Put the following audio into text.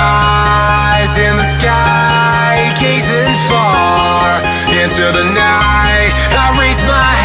eyes in the sky, gazing far into the night. I raise my